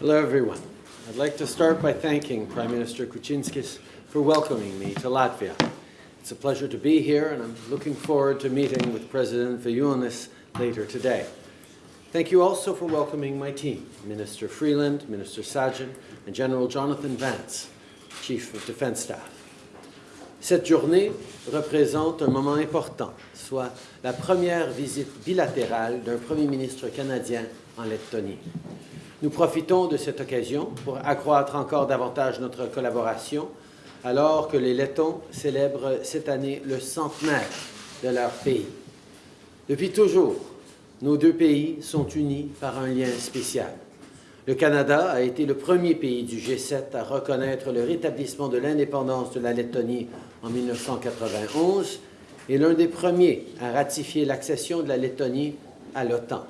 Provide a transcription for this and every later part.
Hello, everyone. I'd like to start by thanking Prime Minister Kučinskis for welcoming me to Latvia. It's a pleasure to be here, and I'm looking forward to meeting with President Vējonis later today. Thank you also for welcoming my team, Minister Freeland, Minister Sajjan, and General Jonathan Vance, Chief of Defense Staff. Cette journée représente un moment important, soit la première visite bilatérale d'un Premier ministre canadien en Lettonie. Nous profitons de cette occasion pour accroître encore davantage notre collaboration alors que les Lettons célèbrent cette année le centenaire de leur pays. Depuis toujours, nos deux pays sont unis par un lien spécial. Le Canada a été le premier pays du G7 à reconnaître le rétablissement de l'indépendance de la Lettonie en 1991 et l'un des premiers à ratifier l'accession de la Lettonie à l'OTAN.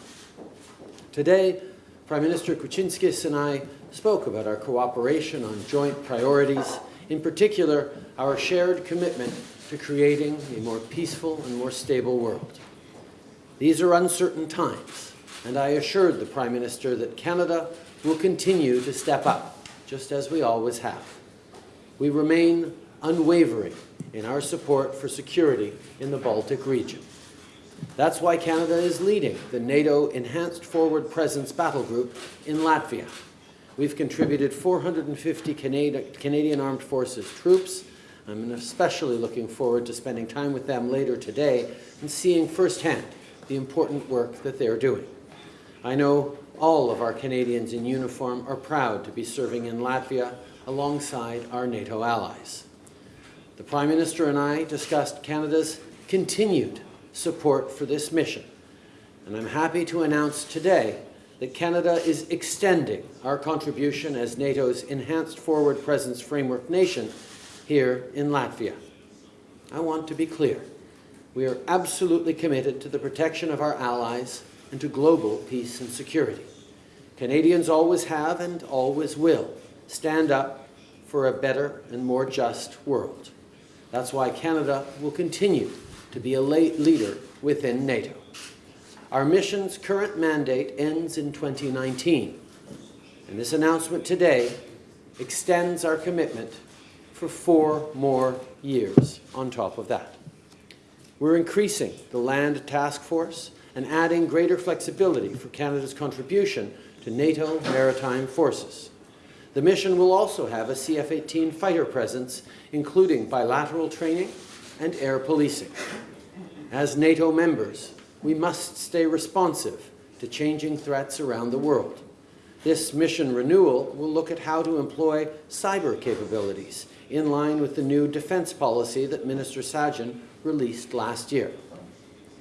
Today, Prime Minister Kučinskis and I spoke about our cooperation on joint priorities, in particular, our shared commitment to creating a more peaceful and more stable world. These are uncertain times, and I assured the Prime Minister that Canada will continue to step up, just as we always have. We remain unwavering in our support for security in the Baltic region. That's why Canada is leading the NATO Enhanced Forward Presence Battle Group in Latvia. We've contributed 450 Canadian Armed Forces troops. I'm especially looking forward to spending time with them later today and seeing firsthand the important work that they're doing. I know all of our Canadians in uniform are proud to be serving in Latvia alongside our NATO allies. The Prime Minister and I discussed Canada's continued support for this mission. And I'm happy to announce today that Canada is extending our contribution as NATO's Enhanced Forward Presence Framework nation here in Latvia. I want to be clear. We are absolutely committed to the protection of our allies and to global peace and security. Canadians always have and always will stand up for a better and more just world. That's why Canada will continue to be a leader within NATO. Our mission's current mandate ends in 2019, and this announcement today extends our commitment for four more years on top of that. We're increasing the Land Task Force and adding greater flexibility for Canada's contribution to NATO maritime forces. The mission will also have a CF-18 fighter presence, including bilateral training and air policing. As NATO members, we must stay responsive to changing threats around the world. This mission renewal will look at how to employ cyber capabilities in line with the new defence policy that Minister Sajjan released last year.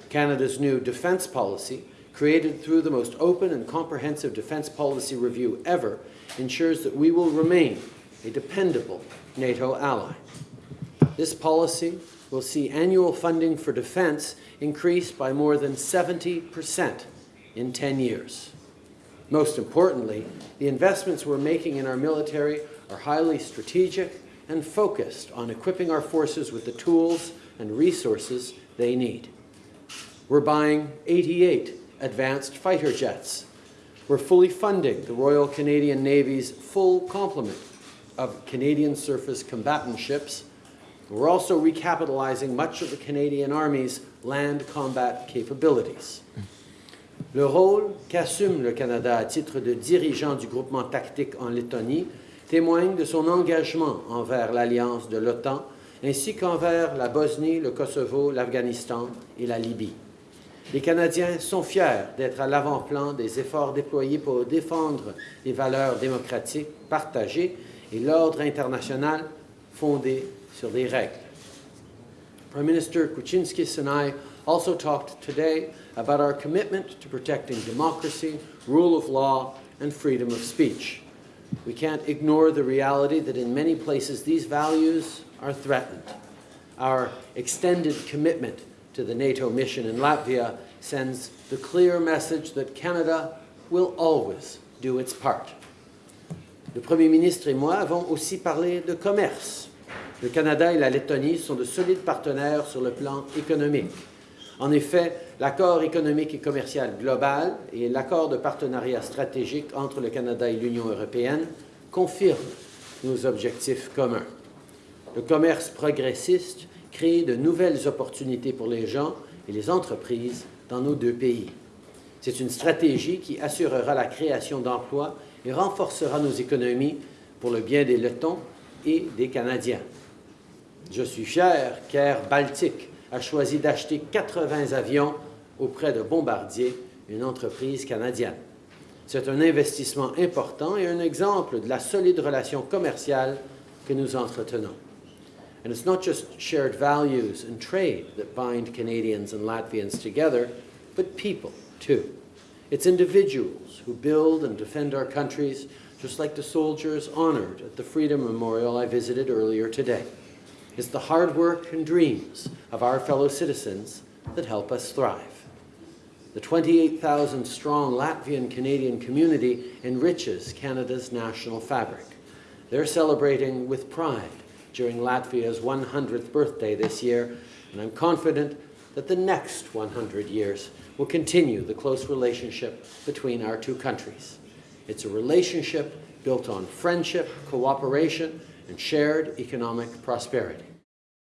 Canada's new defence policy, created through the most open and comprehensive defence policy review ever, ensures that we will remain a dependable NATO ally. This policy will see annual funding for defense increase by more than 70% in 10 years. Most importantly, the investments we're making in our military are highly strategic and focused on equipping our forces with the tools and resources they need. We're buying 88 advanced fighter jets. We're fully funding the Royal Canadian Navy's full complement of Canadian surface combatant ships we're also recapitalizing much of the Canadian Army's land combat capabilities. Le rôle qu'assume le Canada à titre de dirigeant du groupement tactique en Lettonie témoigne de son engagement envers l'alliance de l'OTAN ainsi qu'envers la Bosnie, le Kosovo, l'Afghanistan et la Libye. Les Canadiens sont fiers d'être à l'avant-plan des efforts déployés pour défendre les valeurs démocratiques partagées et l'ordre international fondé sur les règles. Prime Minister Kučinskis and I also talked today about our commitment to protecting democracy, rule of law, and freedom of speech. We can't ignore the reality that in many places these values are threatened. Our extended commitment to the NATO mission in Latvia sends the clear message that Canada will always do its part. Le Premier ministre et moi avons aussi parlé de commerce Le Canada et la Lettonie sont de solides partenaires sur le plan économique. En effet, l'accord économique et commercial global et l'accord de partenariat stratégique entre le Canada et l'Union européenne confirment nos objectifs communs. Le commerce progressiste crée de nouvelles opportunités pour les gens et les entreprises dans nos deux pays. C'est une stratégie qui assurera la création d'emplois et renforcera nos économies pour le bien des Lettons et des Canadiens. Je suis fier qu'Air Baltique a choisi d'acheter 80 avions auprès de Bombardier, une entreprise canadienne. C'est un investissement important et un exemple de la solide relation commerciale que nous entretenons. And it's not just shared values and trade that bind Canadians and Latvians together, but people, too. It's individuals who build and defend our countries, just like the soldiers honored at the Freedom Memorial I visited earlier today. It's the hard work and dreams of our fellow citizens that help us thrive. The 28,000 strong Latvian Canadian community enriches Canada's national fabric. They're celebrating with pride during Latvia's 100th birthday this year, and I'm confident that the next 100 years will continue the close relationship between our two countries. It's a relationship built on friendship, cooperation, and shared economic prosperity.